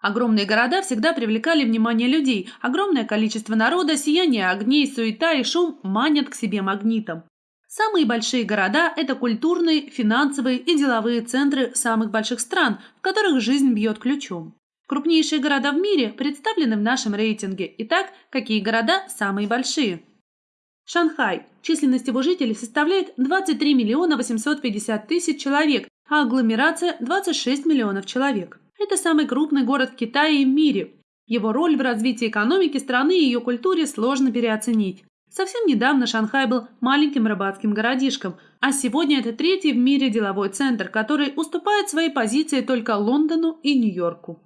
Огромные города всегда привлекали внимание людей. Огромное количество народа, сияние огней, суета и шум манят к себе магнитом. Самые большие города – это культурные, финансовые и деловые центры самых больших стран, в которых жизнь бьет ключом. Крупнейшие города в мире представлены в нашем рейтинге. Итак, какие города самые большие? Шанхай. Численность его жителей составляет 23 миллиона 850 тысяч человек, а агломерация – 26 миллионов человек. Это самый крупный город в Китае и в мире. Его роль в развитии экономики страны и ее культуре сложно переоценить. Совсем недавно Шанхай был маленьким рыбацким городишком, а сегодня это третий в мире деловой центр, который уступает свои позиции только Лондону и Нью-Йорку.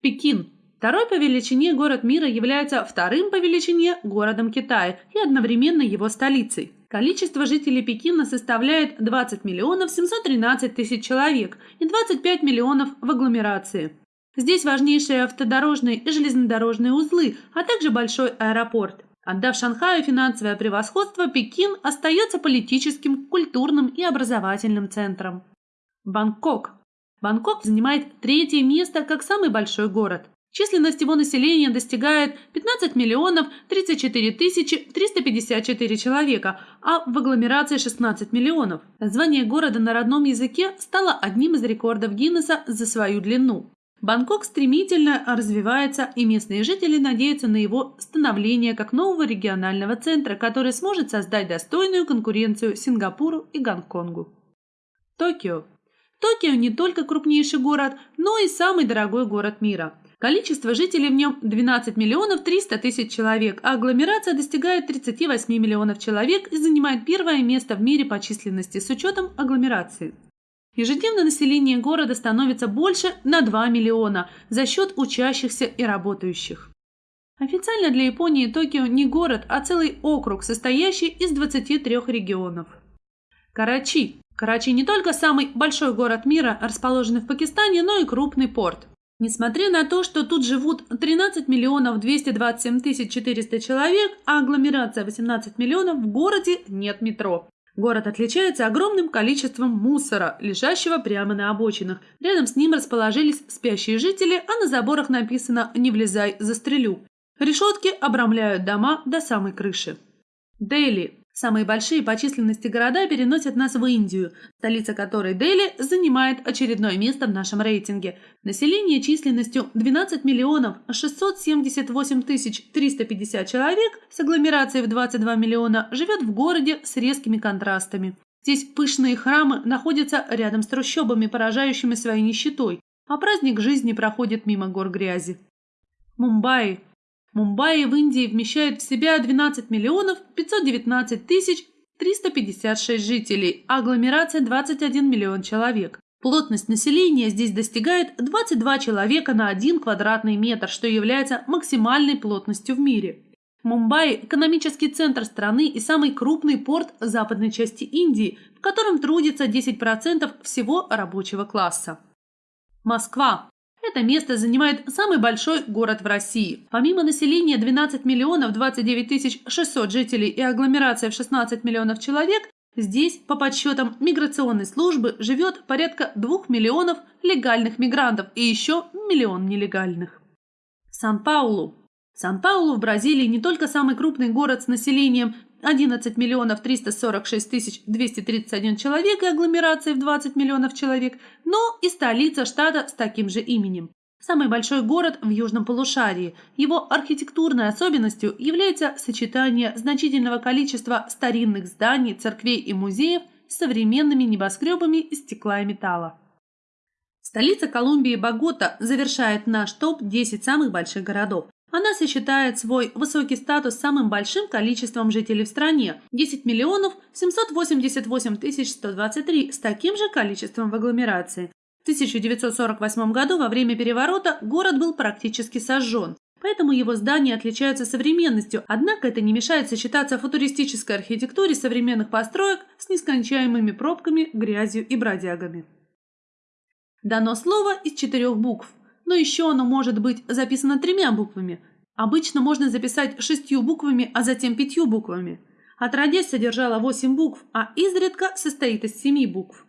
Пекин. Второй по величине город мира является вторым по величине городом Китая и одновременно его столицей. Количество жителей Пекина составляет 20 миллионов 713 тысяч человек и 25 миллионов в агломерации. Здесь важнейшие автодорожные и железнодорожные узлы, а также большой аэропорт. Отдав Шанхаю финансовое превосходство, Пекин остается политическим, культурным и образовательным центром. Бангкок. Бангкок занимает третье место как самый большой город. Численность его населения достигает 15 миллионов 34 тысячи 354 человека, а в агломерации 16 миллионов. Название города на родном языке стало одним из рекордов Гиннесса за свою длину. Бангкок стремительно развивается, и местные жители надеются на его становление как нового регионального центра, который сможет создать достойную конкуренцию Сингапуру и Гонконгу. Токио. Токио не только крупнейший город, но и самый дорогой город мира. Количество жителей в нем 12 миллионов 300 тысяч человек, а агломерация достигает 38 миллионов человек и занимает первое место в мире по численности с учетом агломерации. Ежедневно население города становится больше на 2 миллиона за счет учащихся и работающих. Официально для Японии Токио не город, а целый округ, состоящий из 23 регионов. Карачи. Карачи не только самый большой город мира, расположенный в Пакистане, но и крупный порт. Несмотря на то, что тут живут 13 миллионов 227 тысяч 400 человек, а агломерация 18 миллионов, в городе нет метро. Город отличается огромным количеством мусора, лежащего прямо на обочинах. Рядом с ним расположились спящие жители, а на заборах написано «Не влезай, застрелю». Решетки обрамляют дома до самой крыши. Дели Самые большие по численности города переносят нас в Индию, столица которой Дели занимает очередное место в нашем рейтинге. Население численностью 12 миллионов 678 тысяч 350 человек с агломерацией в 22 миллиона живет в городе с резкими контрастами. Здесь пышные храмы находятся рядом с трущобами, поражающими своей нищетой, а праздник жизни проходит мимо гор грязи. Мумбаи Мумбаи в Индии вмещает в себя 12 миллионов 519 тысяч 356 жителей, а агломерация 21 миллион человек. Плотность населения здесь достигает 22 человека на 1 квадратный метр, что является максимальной плотностью в мире. Мумбаи – экономический центр страны и самый крупный порт западной части Индии, в котором трудится 10% всего рабочего класса. Москва это место занимает самый большой город в России. Помимо населения 12 миллионов 29 тысяч 600 жителей и агломерация в 16 миллионов человек, здесь, по подсчетам миграционной службы, живет порядка 2 миллионов легальных мигрантов и еще миллион нелегальных. Сан-Паулу. Сан-Паулу в Бразилии не только самый крупный город с населением 11 миллионов 346 тысяч 231 человек и агломерацией в 20 миллионов человек, но и столица штата с таким же именем. Самый большой город в южном полушарии. Его архитектурной особенностью является сочетание значительного количества старинных зданий, церквей и музеев с современными небоскребами из стекла и металла. Столица Колумбии Богота завершает наш топ-10 самых больших городов. Она сочетает свой высокий статус с самым большим количеством жителей в стране – 10 миллионов 788 тысяч 123 с таким же количеством в агломерации. В 1948 году во время переворота город был практически сожжен, поэтому его здания отличаются современностью, однако это не мешает сочетаться футуристической архитектуре современных построек с нескончаемыми пробками, грязью и бродягами. Дано слово из четырех букв – но еще оно может быть записано тремя буквами. Обычно можно записать шестью буквами, а затем пятью буквами. Отродясь содержала восемь букв, а изредка состоит из семи букв.